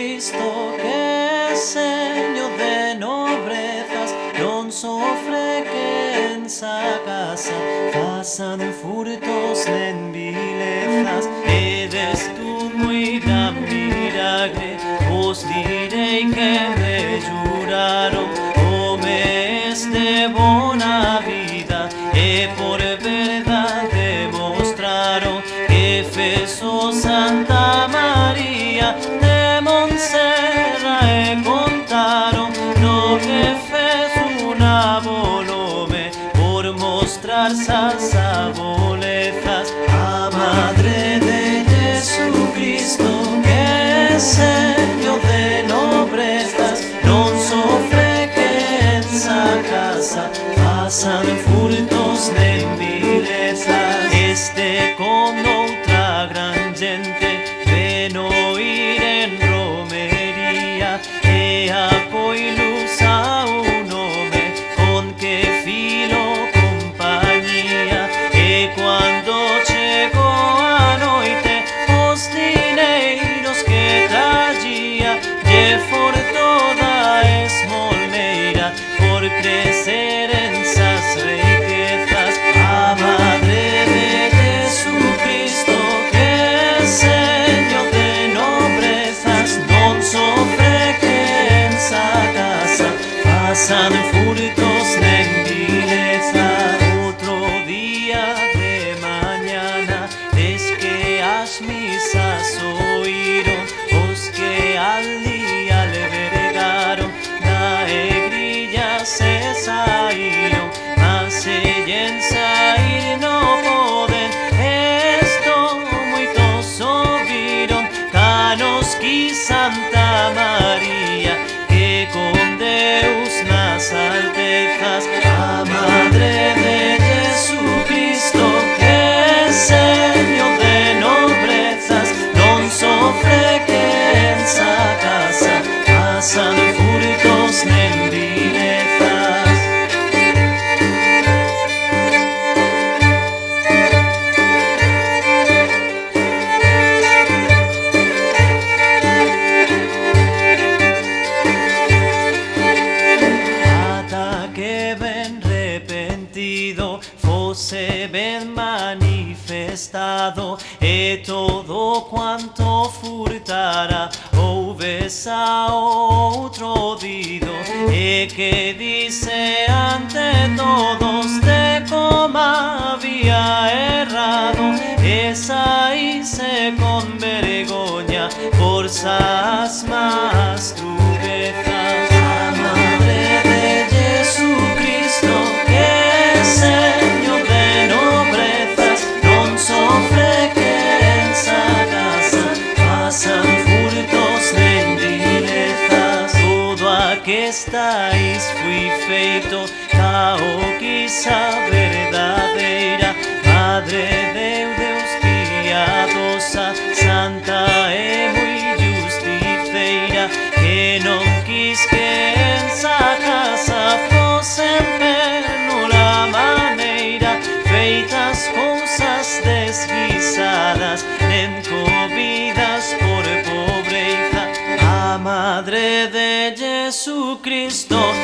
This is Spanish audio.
Jesucristo, che segno de nobrezas non soffre che en sa casa pasan furtos en vilezas, eres tú muy gran milagre, os diré que me juraron, o me de vida, e por verdad demostraron que Efeso Santa María mostrar salsa bolezas a Madre de Jesucristo que es Señor de nobrezas non sofre que en sa casa pasan furtos de vilezas este con outra gran gente ven oír en romería e a un por crecer en sas riquezas. A Madre de Jesucristo que Señor de nobrezas non sofre que en sa casa pasan furtos manifestado e todo quanto furtara ouves a outro dido e que dice ante todos de como había errado esa hice con estáis fui feito caoquisa verdadeira Madre de Deus piadosa Santa e muy justiceira Que non quis que en sa casa fose la maneira Feitas cousas desguisadas Encobidas por pobreza. A Madre de Jesucristo